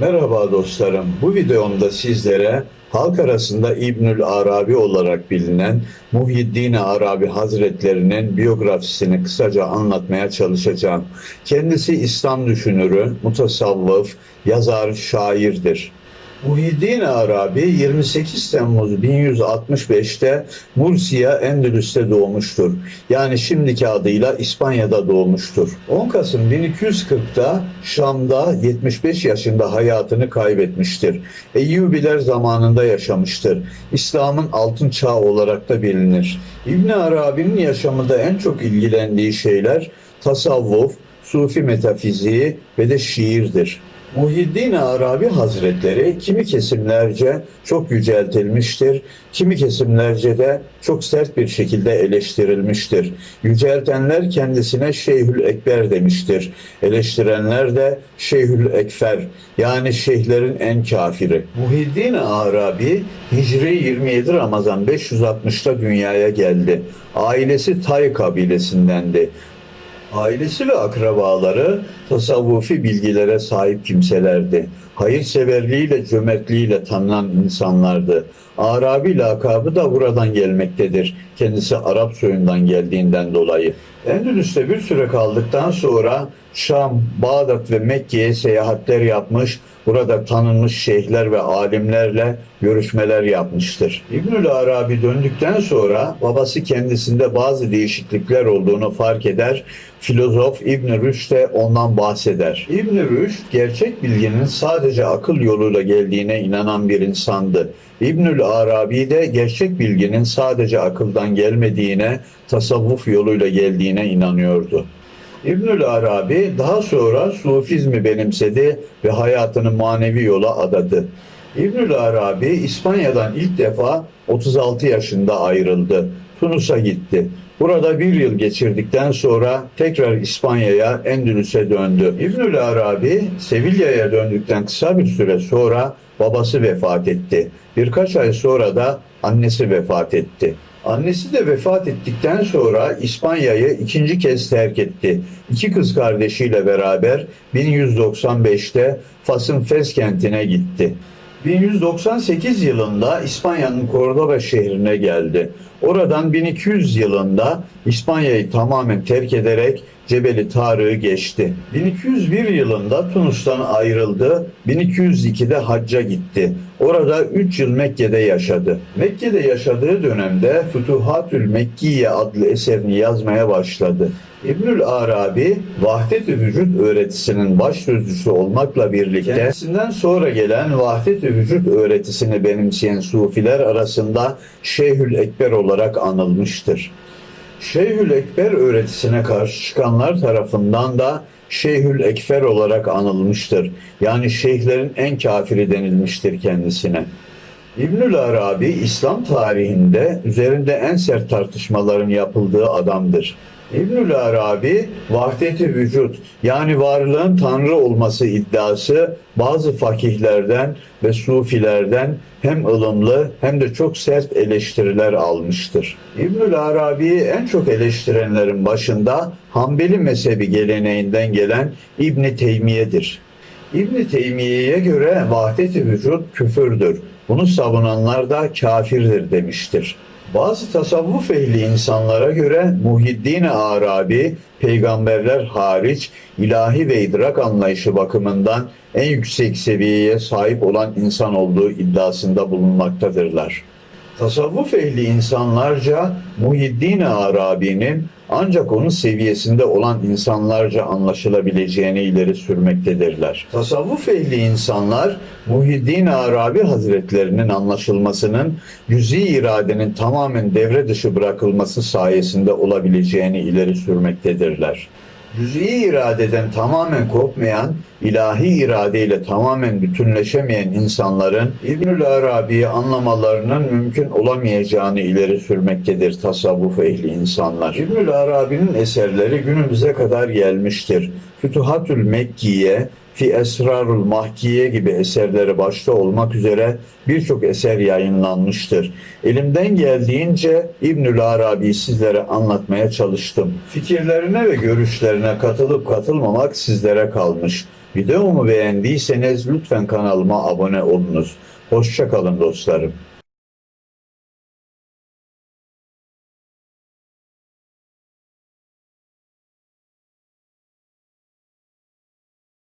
Merhaba dostlarım. Bu videomda sizlere halk arasında İbnül Arabi olarak bilinen Muhyiddin Arabi Hazretlerinin biyografisini kısaca anlatmaya çalışacağım. Kendisi İslam düşünürü, mutasavvıf, yazar, şairdir. Muhyiddin Arabi 28 Temmuz 1165'te Mursiya Endülüs'te doğmuştur. Yani şimdiki adıyla İspanya'da doğmuştur. 10 Kasım 1240'da Şam'da 75 yaşında hayatını kaybetmiştir. Eyyubiler zamanında yaşamıştır. İslam'ın altın çağı olarak da bilinir. İbn Arabi'nin yaşamında en çok ilgilendiği şeyler tasavvuf, sufi metafiziği ve de şiirdir. Muhyiddin Arabi Hazretleri kimi kesimlerce çok yüceltilmiştir, kimi kesimlerce de çok sert bir şekilde eleştirilmiştir. Yüceltenler kendisine Şeyhül Ekber demiştir. Eleştirenler de Şeyhül Ekfer yani şeyhlerin en kafiri. Muhyiddin Arabi Hicri 27 Ramazan 560'ta dünyaya geldi. Ailesi Tay kabilesindendi. Ailesi ve akrabaları tasavvufi bilgilere sahip kimselerdi. Hayırseverliğiyle, cömertliğiyle tanınan insanlardı. Arabi lakabı da buradan gelmektedir. Kendisi Arap soyundan geldiğinden dolayı. Endülüs'te bir süre kaldıktan sonra Şam, Bağdat ve Mekke'ye seyahatler yapmış, burada tanınmış şeyhler ve alimlerle görüşmeler yapmıştır. İbnül Arabi döndükten sonra babası kendisinde bazı değişiklikler olduğunu fark eder. Filozof İbn Rüşd de ondan bahseder. İbn Rüşd gerçek bilginin sadece akıl yoluyla geldiğine inanan bir insandı. İbnül Arabi de gerçek bilginin sadece akıldan gelmediğine, tasavvuf yoluyla geldiğine inanıyordu. İbnül Arabi daha sonra Sufizmi benimsedi ve hayatını manevi yola adadı. İbnül Arabi İspanya'dan ilk defa 36 yaşında ayrıldı. Tunus'a gitti. Burada bir yıl geçirdikten sonra tekrar İspanya'ya, Endülüs'e döndü. İbnül Arabi, Sevilla'ya döndükten kısa bir süre sonra babası vefat etti. Birkaç ay sonra da annesi vefat etti. Annesi de vefat ettikten sonra İspanya'yı ikinci kez terk etti. İki kız kardeşiyle beraber 1195'te Fas'ın Fes kentine gitti. 1198 yılında İspanya'nın Cordoba şehrine geldi. Oradan 1200 yılında İspanya'yı tamamen terk ederek Cebeli Tarık'ı geçti. 1201 yılında Tunus'tan ayrıldı. 1202'de hacca gitti. Orada 3 yıl Mekke'de yaşadı. Mekke'de yaşadığı dönemde Fütuhatül Mekkiye adlı eserini yazmaya başladı. İbnül Arabi vahdet-i vücut öğretisinin baş sözcüsü olmakla birlikte kendisinden sonra gelen vahdet-i vücut öğretisini benimseyen sufiler arasında Şeyhül Ekber olarak anılmıştır. Şeyhül Ekber öğretisine karşı çıkanlar tarafından da Şeyhül Ekfer olarak anılmıştır. Yani şeyhlerin en kafiri denilmiştir kendisine. İbnül Arabi İslam tarihinde üzerinde en sert tartışmaların yapıldığı adamdır. İbnül Arabi vahdeti vücut yani varlığın tanrı olması iddiası bazı fakihlerden ve sufilerden hem ılımlı hem de çok sert eleştiriler almıştır. İbnül Arabi'yi en çok eleştirenlerin başında Hanbeli mezhebi geleneğinden gelen İbni Teymiye'dir. İbn Teymiye'ye göre vahdet-i vücut küfürdür. Bunu savunanlar da kafirdir demiştir. Bazı tasavvuf ehli insanlara göre Muhyiddin Arabi peygamberler hariç ilahi ve idrak anlayışı bakımından en yüksek seviyeye sahip olan insan olduğu iddiasında bulunmaktadırlar. Tasavvuf ehli insanlarca Muhyiddin Arabi'nin ancak onun seviyesinde olan insanlarca anlaşılabileceğini ileri sürmektedirler. Tasavvuf ehli insanlar Muhyiddin Arabi Hazretlerinin anlaşılmasının cüzi iradenin tamamen devre dışı bırakılması sayesinde olabileceğini ileri sürmektedirler cüz'i iradeden tamamen kopmayan, ilahi iradeyle tamamen bütünleşemeyen insanların İbnül Arabi'yi anlamalarının mümkün olamayacağını ileri sürmektedir tasavvuf ehli insanlar. İbnül Arabi'nin eserleri günümüze kadar gelmiştir. Fütuhatül Mekkiye, Fi Esrarul Mahkiye gibi eserleri başta olmak üzere birçok eser yayınlanmıştır. Elimden geldiğince İbnül Arabi'yi sizlere anlatmaya çalıştım. Fikirlerine ve görüşlerine katılıp katılmamak sizlere kalmış. Videomu beğendiyseniz lütfen kanalıma abone olunuz. Hoşçakalın dostlarım.